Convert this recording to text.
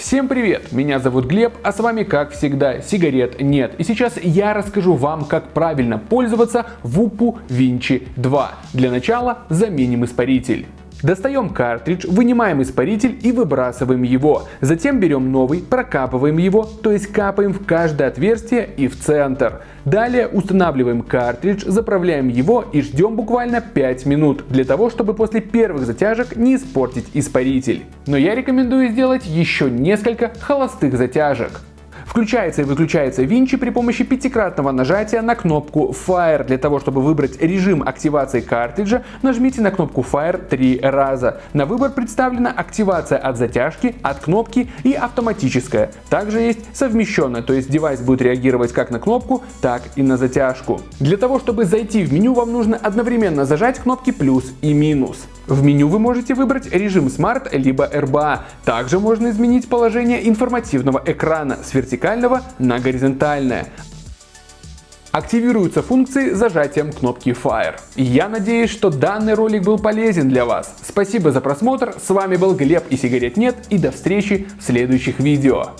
Всем привет! Меня зовут Глеб, а с вами как всегда сигарет нет. И сейчас я расскажу вам, как правильно пользоваться Вупу Винчи 2. Для начала заменим испаритель. Достаем картридж, вынимаем испаритель и выбрасываем его. Затем берем новый, прокапываем его, то есть капаем в каждое отверстие и в центр. Далее устанавливаем картридж, заправляем его и ждем буквально 5 минут, для того, чтобы после первых затяжек не испортить испаритель. Но я рекомендую сделать еще несколько холостых затяжек. Включается и выключается Винчи при помощи пятикратного нажатия на кнопку Fire. Для того, чтобы выбрать режим активации картриджа, нажмите на кнопку Fire три раза. На выбор представлена активация от затяжки, от кнопки и автоматическая. Также есть совмещенная, то есть девайс будет реагировать как на кнопку, так и на затяжку. Для того, чтобы зайти в меню, вам нужно одновременно зажать кнопки плюс и минус. В меню вы можете выбрать режим Smart либо RBA. Также можно изменить положение информативного экрана с вертикальной вертикального на горизонтальное. Активируются функции зажатием кнопки Fire. Я надеюсь, что данный ролик был полезен для вас. Спасибо за просмотр, с вами был Глеб и сигарет нет и до встречи в следующих видео.